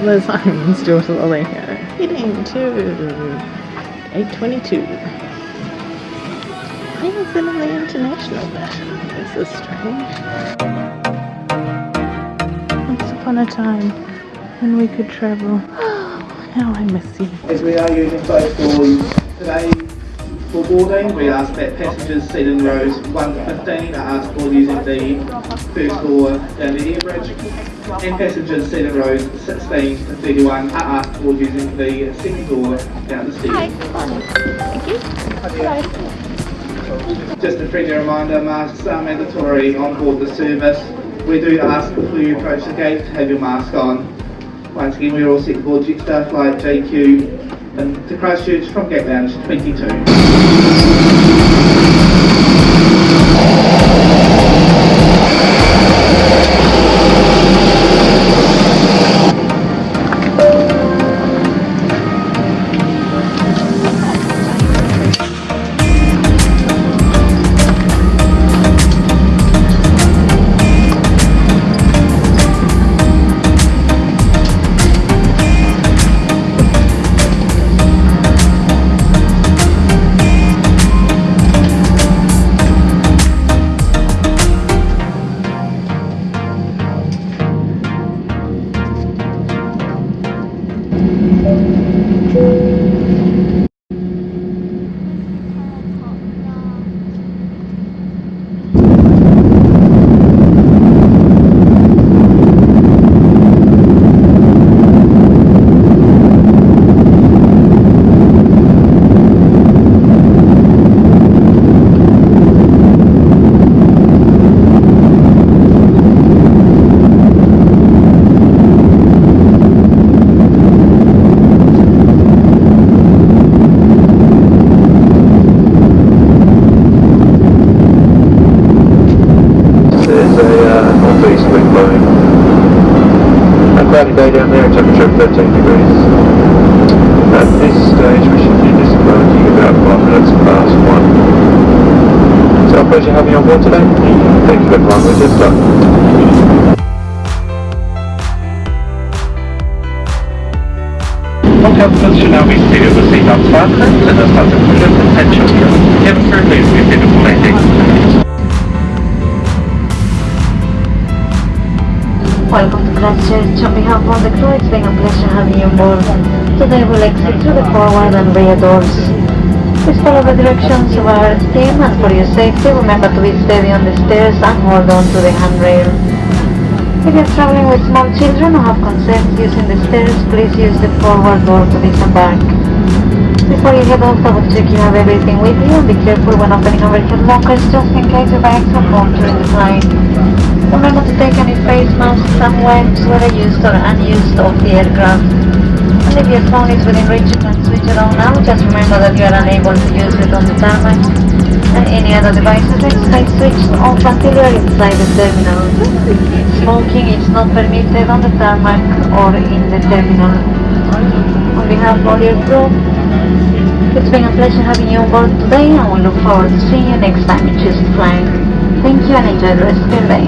Travelers, I'm still slowly here. Heading to 822. Why is it in the international version? This is strange. Once upon a time when we could travel. Oh, How I miss you. As we are using both doors today for boarding, we ask that passengers seated in rows 1 to 15 are asked for using the first door down the air bridge, and passengers seated in rows 16 to 31 are asked for using the second door down the stairs. thank you. Just a friendly reminder, masks are mandatory on board the service. We do ask before you approach the gate to have your mask on. Once again, we're all set board Jetstar flight JQ to Christchurch from Gate Lounge 22. Uh, northeast wind blowing. A cloudy day down there, temperature of 13 degrees. At this stage we should be disembarking about 5 minutes past 1. It's our pleasure having you on board today. Thank you flying with Jetstar. All passengers should now be seated with seatbelts fastened and those passengers and children. Have a please be seated Welcome to Christchurch. On behalf of the crew, it's been a pleasure having you aboard. Today we'll exit through the forward and rear doors. Please follow the directions of our team and for your safety, remember to be steady on the stairs and hold on to the handrail. If you're traveling with small children or have concerns using the stairs, please use the forward door to disembark. Before you head off, double check you have everything with you and be careful when opening overhead lockers just in case your bags are moved during the flight. Remember to take any face and wipes, whether used or unused, off the aircraft. And if your phone is within reach, you can switch it on now. Just remember that you are unable to use it on the tarmac. And any other devices stay switched off until you are inside the terminal. Smoking is not permitted on the tarmac or in the terminal. On behalf of all your crew, it's been a pleasure having you on board today and we look forward to seeing you next time you choose to fly. Thank you and enjoy the rest of your day.